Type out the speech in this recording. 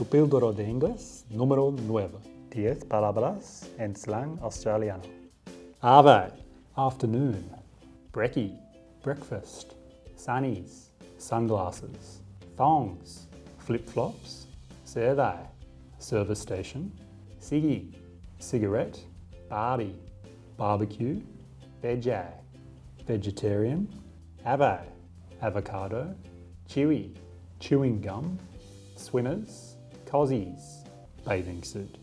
Tu píldora de inglés número 9. 10 palabras en slang australiano. Arvo, afternoon. Brekkie, breakfast. Sunnies, sunglasses. Thongs, flip-flops. Servo, service station. Ciggy, cigarette. Barbie, barbecue. Veggie, vegetarian. Avo, avocado. Chewy, chewing gum. Swimmers, cozies, bathing suit.